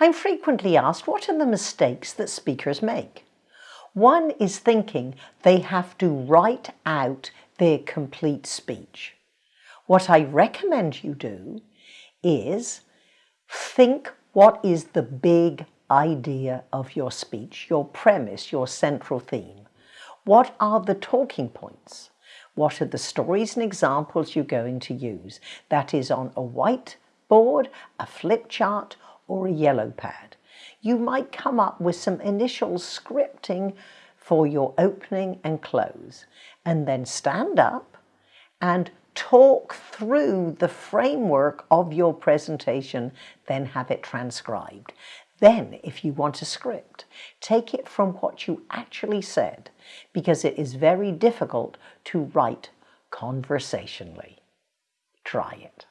I'm frequently asked what are the mistakes that speakers make? One is thinking they have to write out their complete speech. What I recommend you do is think what is the big idea of your speech, your premise, your central theme. What are the talking points? What are the stories and examples you're going to use? That is on a whiteboard, a flip chart, or a yellow pad. You might come up with some initial scripting for your opening and close, and then stand up and talk through the framework of your presentation, then have it transcribed. Then, if you want a script, take it from what you actually said, because it is very difficult to write conversationally. Try it.